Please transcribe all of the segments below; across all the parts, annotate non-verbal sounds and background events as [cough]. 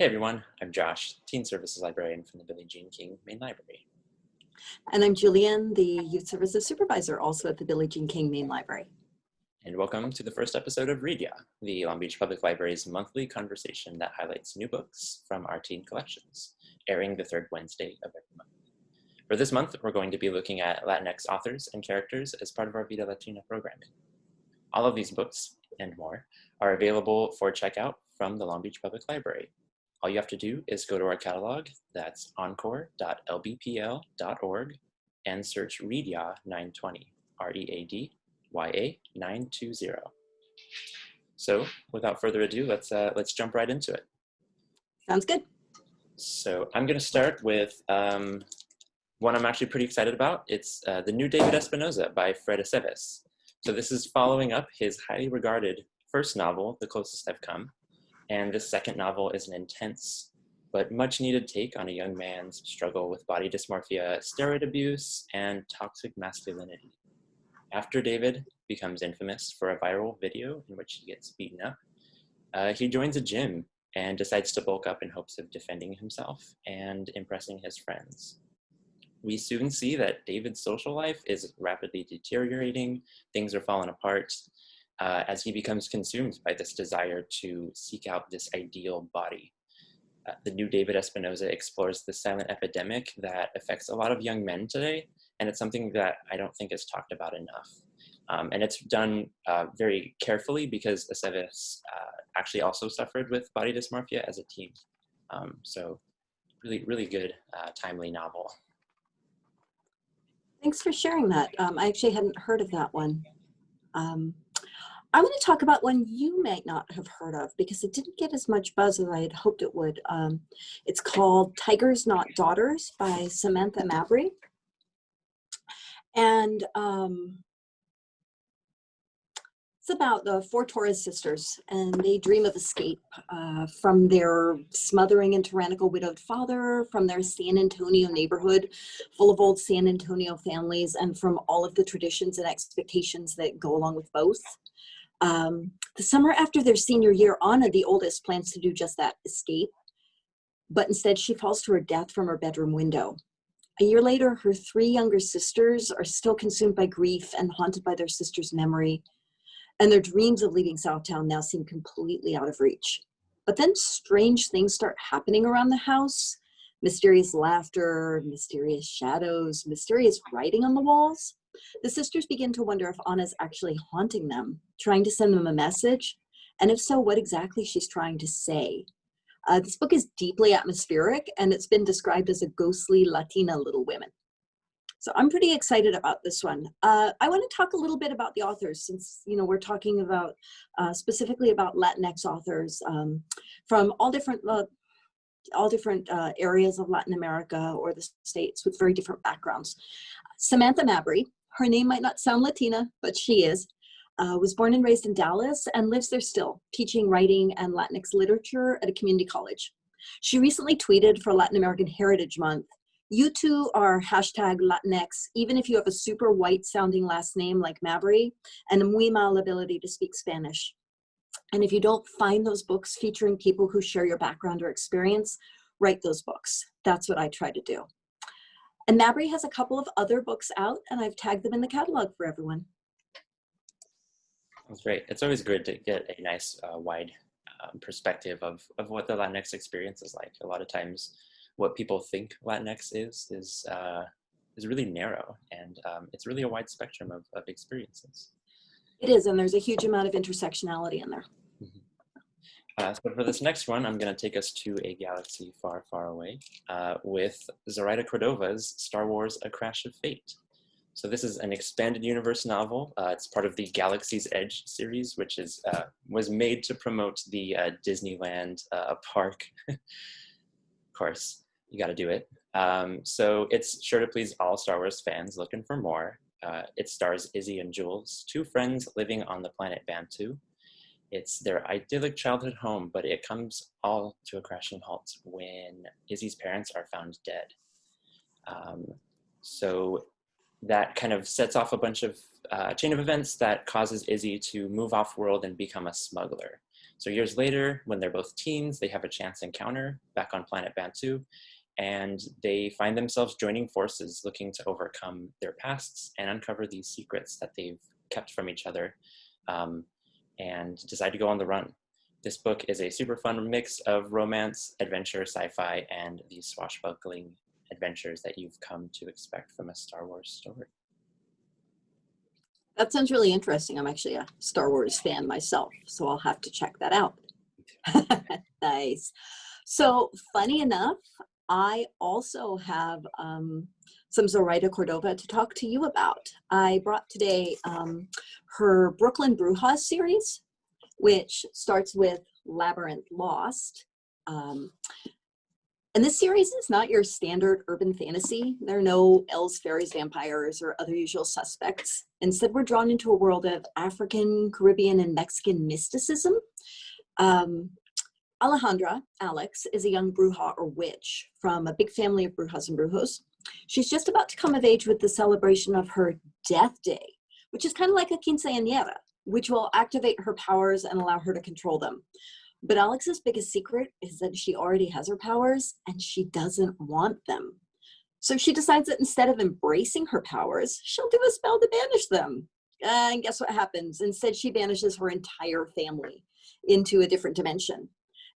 Hey everyone, I'm Josh, Teen Services Librarian from the Billie Jean King Main Library. And I'm Julian, the Youth Services Supervisor, also at the Billie Jean King Main Library. And welcome to the first episode of Read Ya, the Long Beach Public Library's monthly conversation that highlights new books from our teen collections, airing the third Wednesday of every month. For this month, we're going to be looking at Latinx authors and characters as part of our Vida Latina programming. All of these books, and more, are available for checkout from the Long Beach Public Library all you have to do is go to our catalog, that's encore.lbpl.org, and search Readya 920, R-E-A-D-Y-A 920. So without further ado, let's, uh, let's jump right into it. Sounds good. So I'm gonna start with um, one I'm actually pretty excited about. It's uh, the new David Espinosa by Fred Aceves. So this is following up his highly regarded first novel, The Closest I've Come, and this second novel is an intense but much needed take on a young man's struggle with body dysmorphia, steroid abuse, and toxic masculinity. After David becomes infamous for a viral video in which he gets beaten up, uh, he joins a gym and decides to bulk up in hopes of defending himself and impressing his friends. We soon see that David's social life is rapidly deteriorating, things are falling apart, uh, as he becomes consumed by this desire to seek out this ideal body. Uh, the new David Espinosa explores the silent epidemic that affects a lot of young men today, and it's something that I don't think is talked about enough. Um, and it's done uh, very carefully because Aceves uh, actually also suffered with body dysmorphia as a teen. Um, so really, really good, uh, timely novel. Thanks for sharing that. Um, I actually hadn't heard of that one. Um, I want to talk about one you might not have heard of because it didn't get as much buzz as I had hoped it would. Um, it's called Tigers Not Daughters by Samantha Mabry. And um, it's about the four Torres sisters and they dream of escape uh, from their smothering and tyrannical widowed father, from their San Antonio neighborhood full of old San Antonio families and from all of the traditions and expectations that go along with both. Um, the summer after their senior year, Anna, the oldest, plans to do just that, escape. But instead, she falls to her death from her bedroom window. A year later, her three younger sisters are still consumed by grief and haunted by their sister's memory. And their dreams of leaving Southtown now seem completely out of reach. But then strange things start happening around the house. Mysterious laughter, mysterious shadows, mysterious writing on the walls. The sisters begin to wonder if Anna's actually haunting them, trying to send them a message, and if so, what exactly she's trying to say. Uh, this book is deeply atmospheric, and it's been described as a ghostly Latina Little Women. So I'm pretty excited about this one. Uh, I want to talk a little bit about the authors since, you know, we're talking about uh, specifically about Latinx authors um, from all different uh, all different uh, areas of Latin America or the States with very different backgrounds. Samantha Mabry her name might not sound Latina, but she is, uh, was born and raised in Dallas and lives there still, teaching writing and Latinx literature at a community college. She recently tweeted for Latin American Heritage Month, you two are hashtag Latinx, even if you have a super white sounding last name like Mabry and a muy mal ability to speak Spanish. And if you don't find those books featuring people who share your background or experience, write those books. That's what I try to do. And Mabry has a couple of other books out and I've tagged them in the catalog for everyone. That's great. It's always good to get a nice uh, wide um, perspective of, of what the Latinx experience is like. A lot of times what people think Latinx is, is, uh, is really narrow and um, it's really a wide spectrum of, of experiences. It is, and there's a huge amount of intersectionality in there. Uh, so for this next one, I'm going to take us to a galaxy far, far away uh, with Zoraida Cordova's Star Wars A Crash of Fate. So this is an expanded universe novel. Uh, it's part of the Galaxy's Edge series, which is uh, was made to promote the uh, Disneyland uh, park. [laughs] of course, you got to do it. Um, so it's sure to please all Star Wars fans looking for more. it stars Izzy and Jules, two friends living on the planet Batuu, it's their idyllic childhood home, but it comes all to a crashing halt when Izzy's parents are found dead. Um, so that kind of sets off a bunch of uh, chain of events that causes Izzy to move off world and become a smuggler. So years later, when they're both teens, they have a chance encounter back on planet Batuu, and they find themselves joining forces looking to overcome their pasts and uncover these secrets that they've kept from each other um, and decide to go on the run. This book is a super fun mix of romance, adventure, sci-fi, and the swashbuckling adventures that you've come to expect from a Star Wars story. That sounds really interesting. I'm actually a Star Wars fan myself, so I'll have to check that out. [laughs] nice. So funny enough, I also have um, some Zoraida Cordova to talk to you about. I brought today um, her Brooklyn Brujas series, which starts with Labyrinth Lost. Um, and this series is not your standard urban fantasy. There are no elves, fairies, vampires, or other usual suspects. Instead, we're drawn into a world of African, Caribbean, and Mexican mysticism. Um, Alejandra, Alex, is a young bruja or witch from a big family of brujas and brujos. She's just about to come of age with the celebration of her death day, which is kind of like a quinceañera, which will activate her powers and allow her to control them. But Alex's biggest secret is that she already has her powers and she doesn't want them. So she decides that instead of embracing her powers, she'll do a spell to banish them. And guess what happens? Instead, she banishes her entire family into a different dimension.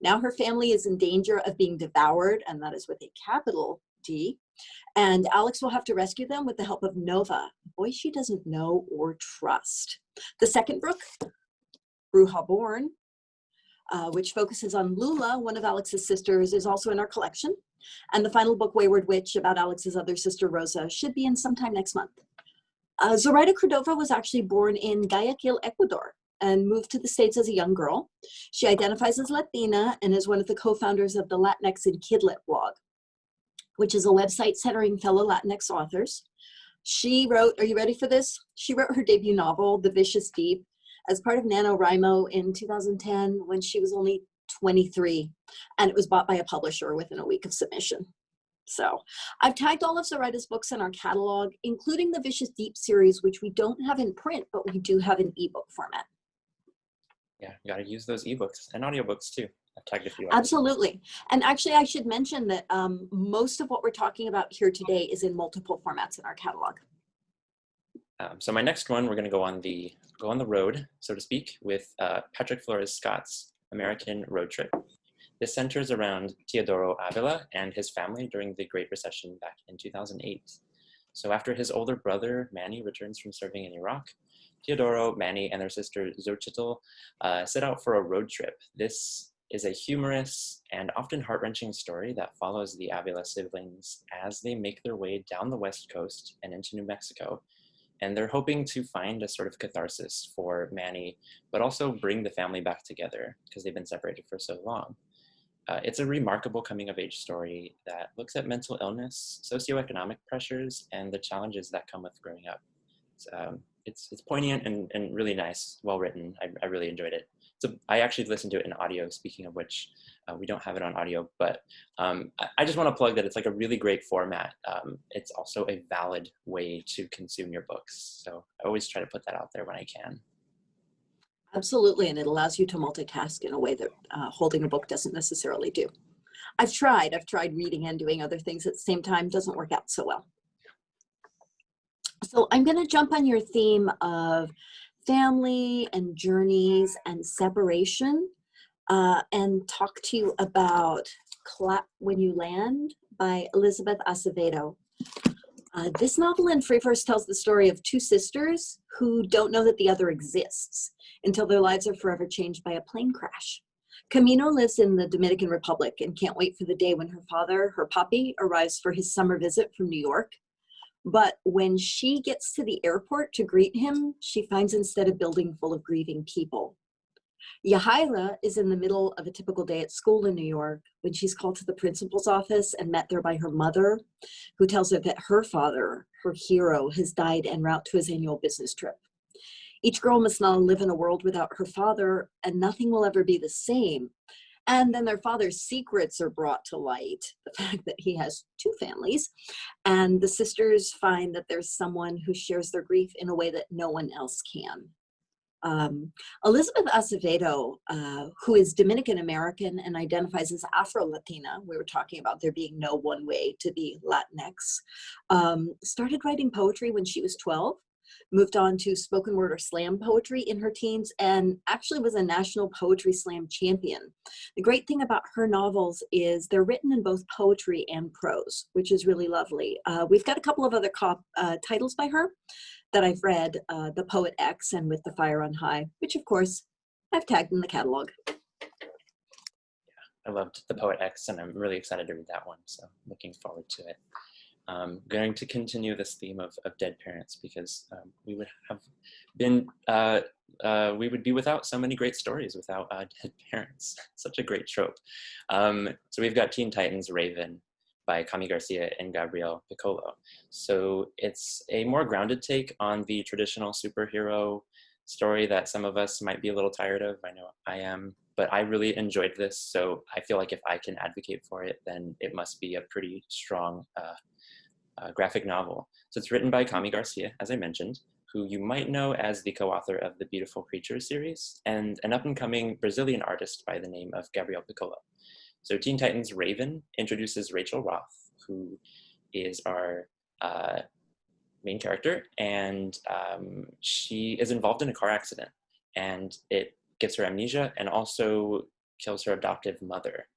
Now her family is in danger of being devoured, and that is with a capital D. And Alex will have to rescue them with the help of Nova, a boy she doesn't know or trust. The second book, Bruja Born, uh, which focuses on Lula, one of Alex's sisters, is also in our collection. And the final book, Wayward Witch, about Alex's other sister, Rosa, should be in sometime next month. Uh, Zoraida Cordova was actually born in Guayaquil, Ecuador, and moved to the States as a young girl. She identifies as Latina and is one of the co-founders of the Latinx and Kidlit blog, which is a website centering fellow Latinx authors. She wrote, are you ready for this? She wrote her debut novel, The Vicious Deep, as part of NaNoWriMo in 2010 when she was only 23 and it was bought by a publisher within a week of submission. So I've tagged all of Zoraida's books in our catalog, including the Vicious Deep series, which we don't have in print, but we do have in ebook format. Yeah, you got to use those ebooks and audiobooks too. I've tagged a few. Absolutely. And actually, I should mention that um, most of what we're talking about here today is in multiple formats in our catalog. Um, so my next one, we're going to go on the go on the road, so to speak, with uh, Patrick Flores Scott's American Road Trip. This centers around Teodoro Avila and his family during the Great Recession back in 2008. So after his older brother, Manny, returns from serving in Iraq, Teodoro, Manny, and their sister Xochitl uh, set out for a road trip. This is a humorous and often heart-wrenching story that follows the Avila siblings as they make their way down the west coast and into New Mexico and they're hoping to find a sort of catharsis for Manny, but also bring the family back together because they've been separated for so long. Uh, it's a remarkable coming of age story that looks at mental illness, socioeconomic pressures, and the challenges that come with growing up. It's, um, it's, it's poignant and, and really nice, well written. I, I really enjoyed it. So I actually listened to it in audio, speaking of which, uh, we don't have it on audio, but um, I, I, just want to plug that it's like a really great format. Um, it's also a valid way to consume your books. So I always try to put that out there when I can. Absolutely, and it allows you to multitask in a way that uh, holding a book doesn't necessarily do. I've tried, I've tried reading and doing other things at the same time, doesn't work out so well. So I'm gonna jump on your theme of family and journeys and separation uh, and talk to you about Clap When You Land by Elizabeth Acevedo. Uh, this novel in free verse tells the story of two sisters who don't know that the other exists until their lives are forever changed by a plane crash. Camino lives in the Dominican Republic and can't wait for the day when her father, her puppy, arrives for his summer visit from New York. But when she gets to the airport to greet him, she finds instead a building full of grieving people. Yahaira is in the middle of a typical day at school in New York when she's called to the principal's office and met there by her mother, who tells her that her father, her hero, has died en route to his annual business trip. Each girl must now live in a world without her father, and nothing will ever be the same. And then their father's secrets are brought to light, the [laughs] fact that he has two families. And the sisters find that there's someone who shares their grief in a way that no one else can. Um, Elizabeth Acevedo, uh, who is Dominican American and identifies as Afro-Latina, we were talking about there being no one way to be Latinx, um, started writing poetry when she was 12 moved on to spoken word or slam poetry in her teens, and actually was a national poetry slam champion. The great thing about her novels is they're written in both poetry and prose, which is really lovely. Uh, we've got a couple of other uh, titles by her that I've read, uh, The Poet X and With the Fire on High, which of course I've tagged in the catalog. Yeah, I loved The Poet X, and I'm really excited to read that one, so looking forward to it. I'm going to continue this theme of, of dead parents because um, we would have been, uh, uh, we would be without so many great stories without uh, [laughs] dead parents. Such a great trope. Um, so we've got Teen Titans Raven by Kami Garcia and Gabriel Picolo. So it's a more grounded take on the traditional superhero story that some of us might be a little tired of. I know I am, but I really enjoyed this. So I feel like if I can advocate for it, then it must be a pretty strong uh, uh, graphic novel. So it's written by Kami Garcia, as I mentioned, who you might know as the co-author of the Beautiful Creatures series, and an up-and-coming Brazilian artist by the name of Gabriel Picolo. So Teen Titans Raven introduces Rachel Roth, who is our uh, main character, and um, she is involved in a car accident, and it gives her amnesia and also kills her adoptive mother.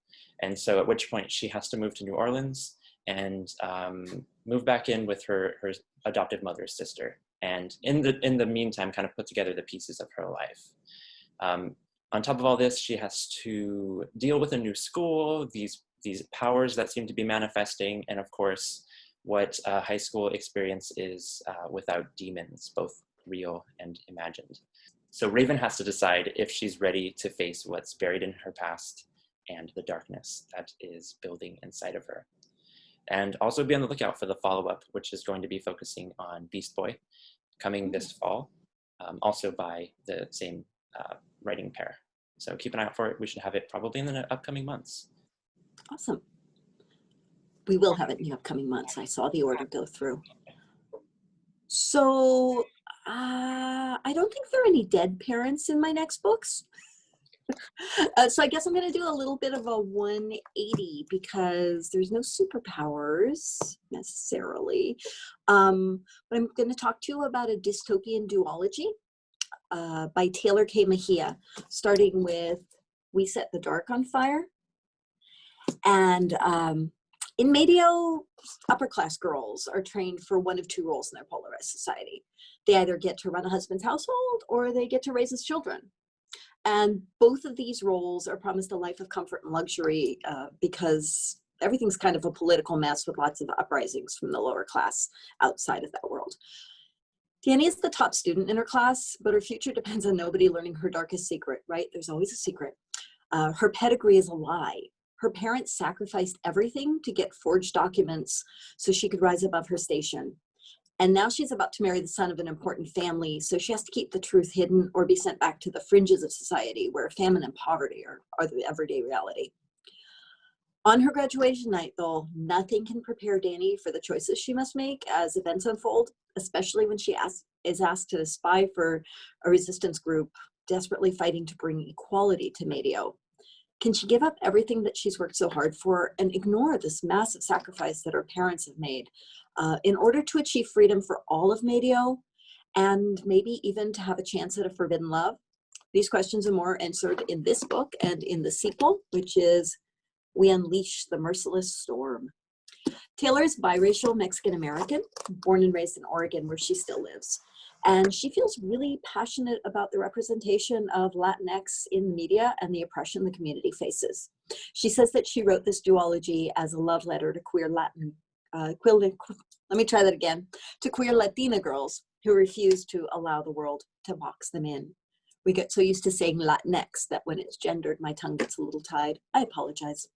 And so at which point she has to move to New Orleans and um, move back in with her, her adoptive mother's sister. And in the, in the meantime, kind of put together the pieces of her life. Um, on top of all this, she has to deal with a new school, these, these powers that seem to be manifesting, and of course, what a high school experience is uh, without demons, both real and imagined. So Raven has to decide if she's ready to face what's buried in her past and the darkness that is building inside of her. And also be on the lookout for the follow-up, which is going to be focusing on Beast Boy, coming this fall, um, also by the same uh, writing pair. So keep an eye out for it. We should have it probably in the upcoming months. Awesome. We will have it in the upcoming months. I saw the order go through. So uh, I don't think there are any dead parents in my next books. [laughs] Uh, so I guess I'm going to do a little bit of a 180 because there's no superpowers necessarily. Um, but I'm going to talk to you about a dystopian duology uh, by Tehlor Kay Mejia, starting with We Set the Dark on Fire. And um, in Medio, upper class girls are trained for one of two roles in their polarized society. They either get to run a husband's household or they get to raise his children. And both of these roles are promised a life of comfort and luxury uh, because everything's kind of a political mess with lots of uprisings from the lower class outside of that world. Dani is the top student in her class, but her future depends on nobody learning her darkest secret, right? There's always a secret. Uh, her pedigree is a lie. Her parents sacrificed everything to get forged documents so she could rise above her station. And now she's about to marry the son of an important family, so she has to keep the truth hidden or be sent back to the fringes of society where famine and poverty are, are the everyday reality. On her graduation night, though, nothing can prepare Dani for the choices she must make as events unfold, especially when she ask, is asked to spy for a resistance group desperately fighting to bring equality to Medio. Can she give up everything that she's worked so hard for and ignore this massive sacrifice that her parents have made uh, in order to achieve freedom for all of Medio and maybe even to have a chance at a forbidden love? These questions are more answered in this book and in the sequel, which is We Unleash the Merciless Storm. Tehlor is biracial Mexican-American, born and raised in Oregon where she still lives. And she feels really passionate about the representation of Latinx in the media and the oppression the community faces. She says that she wrote this duology as a love letter to queer Latin, uh, queer, let me try that again, to queer Latina girls who refuse to allow the world to box them in. We get so used to saying Latinx that when it's gendered, my tongue gets a little tied. I apologize.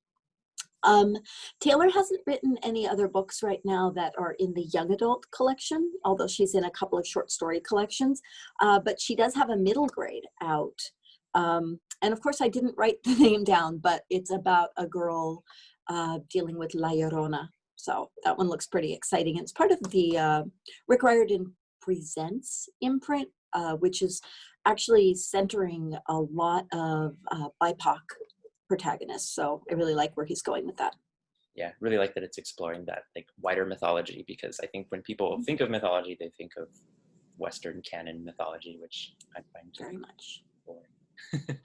Um, Tehlor hasn't written any other books right now that are in the young adult collection, although she's in a couple of short story collections, uh, but she does have a middle grade out. Um, and of course I didn't write the [laughs] name down, but it's about a girl uh, dealing with La Llorona. So that one looks pretty exciting. It's part of the uh, Rick Riordan Presents imprint, uh, which is actually centering a lot of uh, BIPOC protagonists. So I really like where he's going with that. Yeah, really like that it's exploring that like wider mythology because I think when people Mm-hmm. think of mythology, they think of Western canon mythology, which I find Very much. boring. [laughs]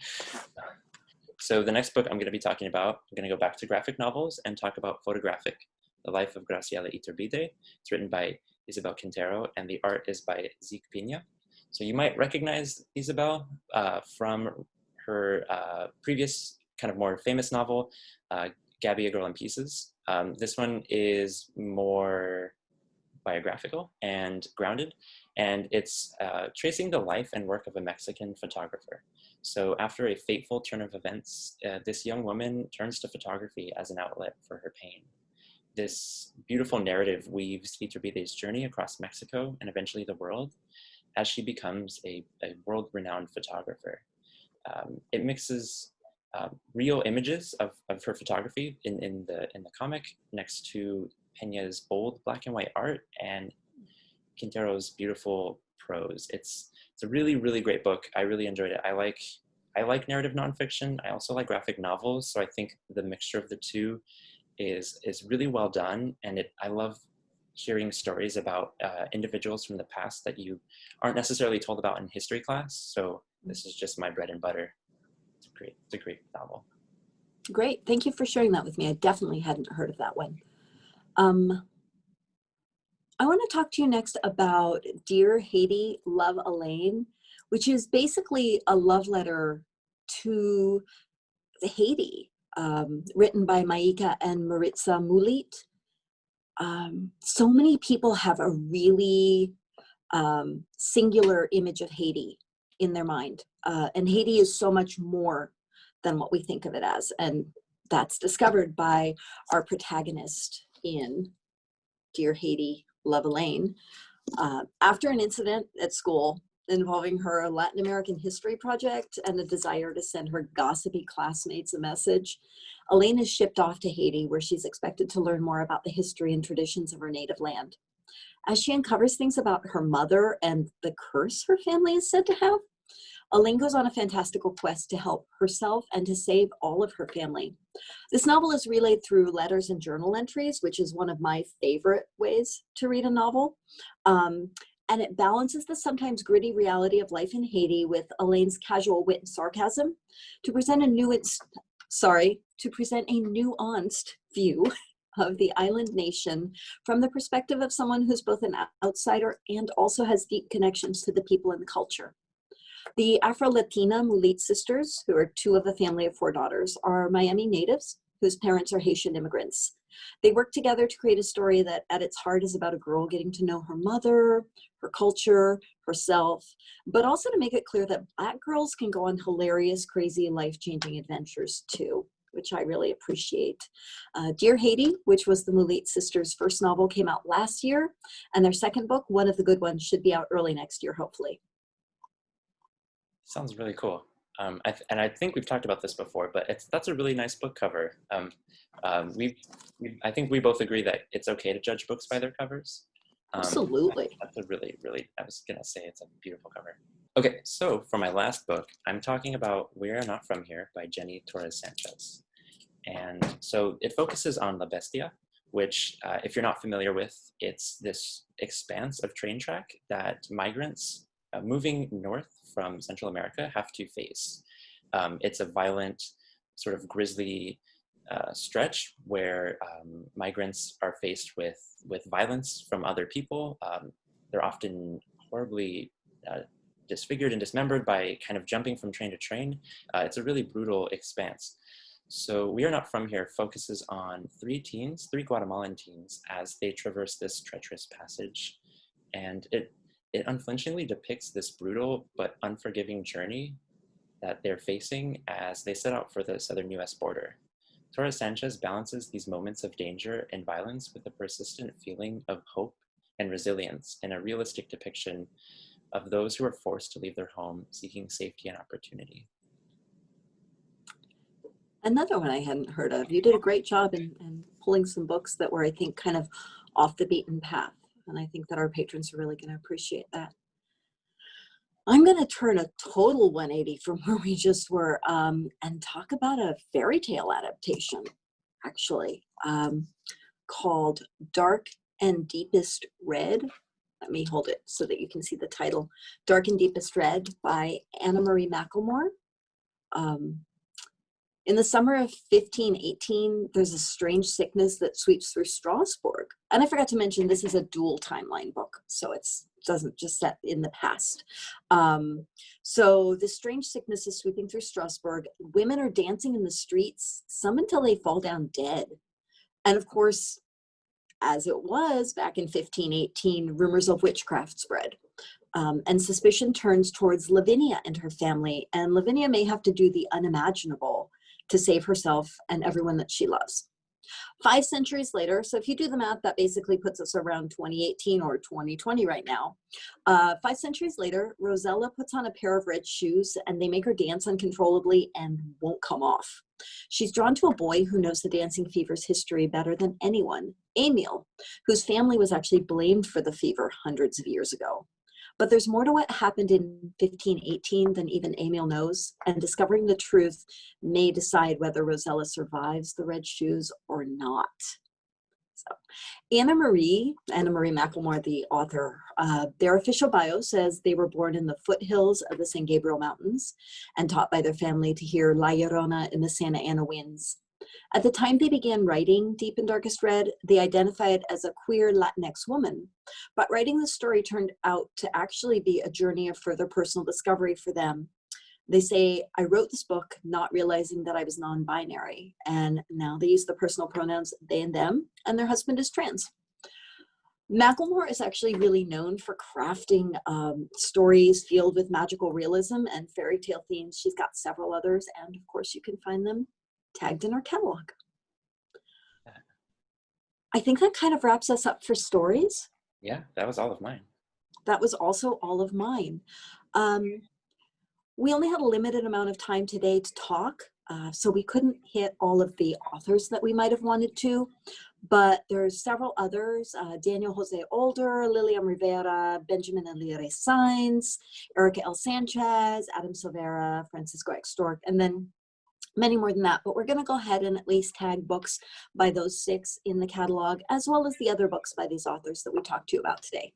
so the next book I'm going to be talking about, I'm going to go back to graphic novels and talk about photographic, the life of Graciela Iturbide. It's written by Isabel Quintero and the art is by Zeke Peña. So you might recognize Isabel uh, from her uh, previous kind of more famous novel, uh, Gabi, a Girl in Pieces. Um, this one is more biographical and grounded, and it's uh, tracing the life and work of a Mexican photographer. So after a fateful turn of events, uh, this young woman turns to photography as an outlet for her pain. This beautiful narrative weaves Iturbide's journey across Mexico and eventually the world as she becomes a, a world-renowned photographer. Um, it mixes um, real images of, of her photography in, in, the, in the comic next to Peña's bold black and white art and Quintero's beautiful prose. It's, it's a really, really great book. I really enjoyed it. I like, I like narrative nonfiction. I also like graphic novels. So I think the mixture of the two is, is really well done. And it, I love hearing stories about uh, individuals from the past that you aren't necessarily told about in history class. So this is just my bread and butter. Great, it's a great novel. Great. Thank you for sharing that with me. I definitely hadn't heard of that one. Um, I want to talk to you next about Dear Haiti, Love Elaine, which is basically a love letter to Haiti, um, written by Maika and Maritza Moulite. Um, so many people have a really um, singular image of Haiti in their mind. Uh, and Haiti is so much more than what we think of it as. And that's discovered by our protagonist in Dear Haiti, Love Elaine. Uh, after an incident at school involving her Latin American history project and a desire to send her gossipy classmates a message, Elaine is shipped off to Haiti where she's expected to learn more about the history and traditions of her native land. As she uncovers things about her mother and the curse her family is said to have, Elaine goes on a fantastical quest to help herself and to save all of her family. This novel is relayed through letters and journal entries, which is one of my favorite ways to read a novel. Um, and it balances the sometimes gritty reality of life in Haiti with Elaine's casual wit and sarcasm to present a new, sorry, to present a nuanced view of the island nation from the perspective of someone who's both an outsider and also has deep connections to the people and the culture. The Afro-Latina Moulite sisters, who are two of a family of four daughters, are Miami natives whose parents are Haitian immigrants. They work together to create a story that at its heart is about a girl getting to know her mother, her culture, herself, but also to make it clear that black girls can go on hilarious, crazy, life-changing adventures too which I really appreciate. Uh, Dear Haiti, which was the Moulite sisters' first novel, came out last year, and their second book, one of the good ones, should be out early next year, hopefully. Sounds really cool. Um, I and I think we've talked about this before, but it's that's a really nice book cover. Um, um, we, we, I think we both agree that it's okay to judge books by their covers. Um, Absolutely. That's a really, really, I was gonna say it's a beautiful cover. Okay, so for my last book, I'm talking about We Are Not From Here by Jenny Torres Sanchez. And so it focuses on La Bestia, which uh, if you're not familiar with, it's this expanse of train track that migrants uh, moving north from Central America have to face. Um, it's a violent, sort of grisly uh, stretch where um, migrants are faced with, with violence from other people. Um, they're often horribly uh, disfigured and dismembered by kind of jumping from train to train. Uh, it's a really brutal expanse. So We Are Not From Here focuses on three teens, three Guatemalan teens, as they traverse this treacherous passage. And it, it unflinchingly depicts this brutal but unforgiving journey that they're facing as they set out for the southern US border. Torres Sanchez balances these moments of danger and violence with a persistent feeling of hope and resilience in a realistic depiction of those who are forced to leave their home seeking safety and opportunity. Another one I hadn't heard of. You did a great job in, in pulling some books that were, I think, kind of off the beaten path. And I think that our patrons are really going to appreciate that. I'm going to turn a total 180 from [laughs] where we just were um, and talk about a fairy tale adaptation, actually, um, called Dark and Deepest Red. Let me hold it so that you can see the title Dark and Deepest Red by Anna Marie McLemore. Um, in the summer of 1518, there's a strange sickness that sweeps through Strasbourg. And I forgot to mention, this is a dual timeline book, so it's doesn't just set in the past. Um, so this strange sickness is sweeping through Strasbourg. Women are dancing in the streets, some until they fall down dead. And of course, as it was back in 1518, rumors of witchcraft spread. Um, and suspicion turns towards Lavinia and her family, and Lavinia may have to do the unimaginable to save herself and everyone that she loves. Five centuries later, so if you do the math, that basically puts us around 2018 or 2020 right now. Uh, five centuries later, Rosella puts on a pair of red shoes and they make her dance uncontrollably and won't come off. She's drawn to a boy who knows the dancing fever's history better than anyone, Emil, whose family was actually blamed for the fever hundreds of years ago. But there's more to what happened in 1518 than even Emil knows, and discovering the truth may decide whether Rosella survives the red shoes or not. So, Anna Marie, Anna Marie McLemore, the author, uh, their official bio says they were born in the foothills of the San Gabriel Mountains and taught by their family to hear La Llorona in the Santa Ana winds. At the time they began writing Deep and Darkest Red, they identified as a queer Latinx woman. But writing the story turned out to actually be a journey of further personal discovery for them. They say, I wrote this book not realizing that I was non-binary. And now they use the personal pronouns they and them, and their husband is trans. McLemore is actually really known for crafting um, stories filled with magical realism and fairy tale themes. She's got several others, and of course you can find them tagged in our catalog. I think that kind of wraps us up for stories. Yeah, that was all of mine. That was also all of mine. Um, we only had a limited amount of time today to talk, uh, so we couldn't hit all of the authors that we might have wanted to, but there's several others, uh, Daniel Jose Older, Lilliam Rivera, Benjamin Alire Sáenz, Erika L. Sanchez, Adam Silvera, Francisco X. Stork, and then many more than that, but we're going to go ahead and at least tag books by those six in the catalog, as well as the other books by these authors that we talked to you about today.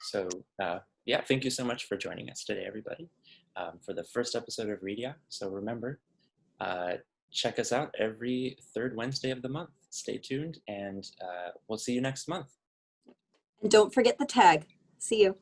So uh, yeah, thank you so much for joining us today, everybody, um, for the first episode of Read Ya. So remember, uh, check us out every third Wednesday of the month. Stay tuned, and uh, we'll see you next month. And don't forget the tag. See you.